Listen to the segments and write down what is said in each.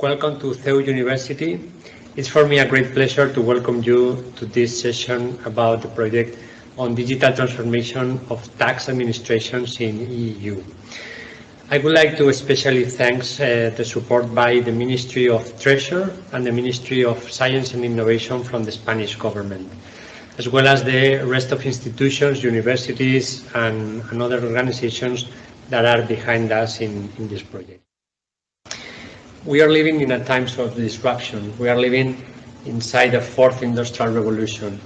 Welcome to CEU University. It's for me a great pleasure to welcome you to this session about the project on digital transformation of tax administrations in EU. I would like to especially thank uh, the support by the Ministry of Treasure and the Ministry of Science and Innovation from the Spanish government, as well as the rest of institutions, universities and, and other organizations that are behind us in, in this project we are living in a times of disruption. We are living inside a fourth industrial revolution.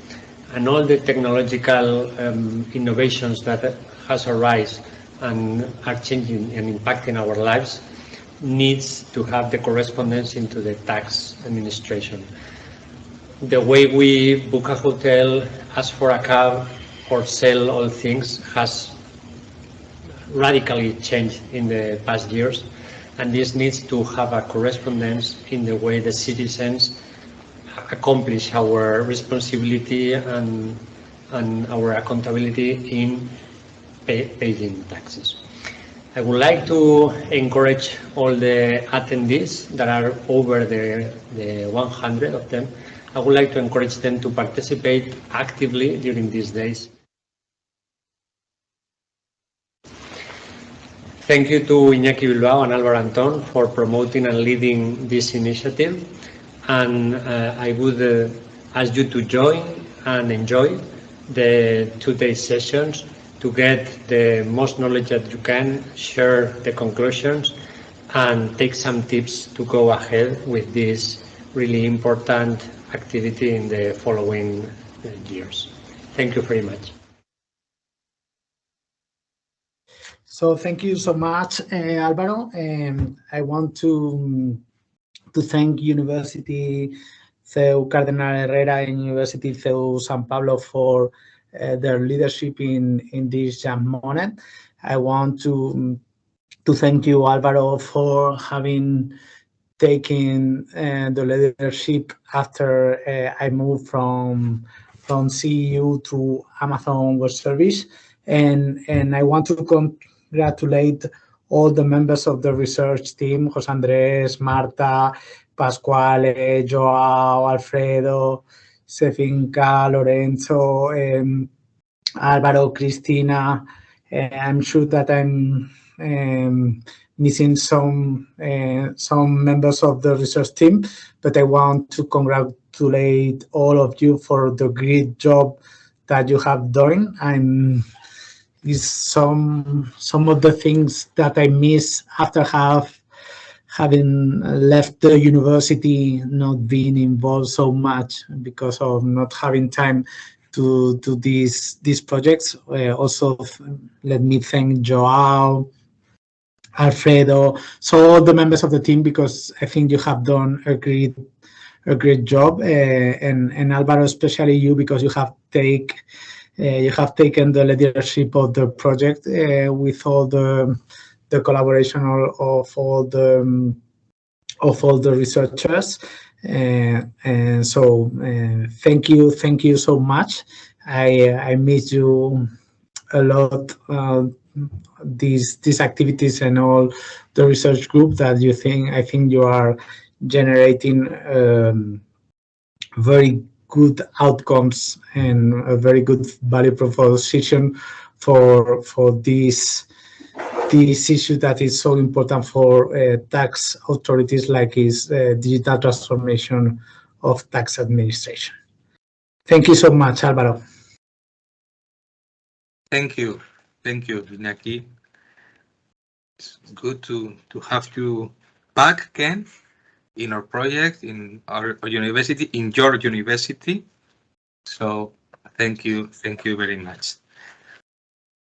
And all the technological um, innovations that has arisen and are changing and impacting our lives needs to have the correspondence into the tax administration. The way we book a hotel, ask for a cab, or sell all things has radically changed in the past years and this needs to have a correspondence in the way the citizens accomplish our responsibility and, and our accountability in pay, paying taxes. I would like to encourage all the attendees that are over the, the 100 of them. I would like to encourage them to participate actively during these days. Thank you to Iñaki Bilbao and Álvaro Anton for promoting and leading this initiative. And uh, I would uh, ask you to join and enjoy the two-day sessions to get the most knowledge that you can, share the conclusions, and take some tips to go ahead with this really important activity in the following uh, years. Thank you very much. So thank you so much, uh, Alvaro. Um, I want to, to thank University CEU Cardenal Herrera and University CEU San Pablo for uh, their leadership in, in this moment. I want to, to thank you, Alvaro, for having taken uh, the leadership after I moved from, from CEU to Amazon Web Service. And, and I want to congratulate all the members of the research team, José Andrés, Marta, Pasquale, Joao, Alfredo, Sefinka, Lorenzo, um, Álvaro, Cristina. Uh, I'm sure that I'm um, missing some uh, some members of the research team, but I want to congratulate all of you for the great job that you have done. I'm is some some of the things that I miss after have having left the university, not being involved so much because of not having time to do these these projects. Uh, also, let me thank Joao, Alfredo, so all the members of the team because I think you have done a great a great job, uh, and and Alvaro, especially you because you have take you have taken the leadership of the project uh, with all the the collaboration of all the um, of all the researchers. Uh, and so thank you, thank you so much. I I miss you a lot these these activities and all the research group that you think I think you are generating um, very good outcomes and a very good value proposition for for this this issue that is so important for uh, tax authorities like is uh, digital transformation of tax administration. Thank you so much, Alvaro. Thank you. Thank you, Iñaki. It's good to, to have you back again in our project, in our, our university, in your university. So thank you, thank you very much.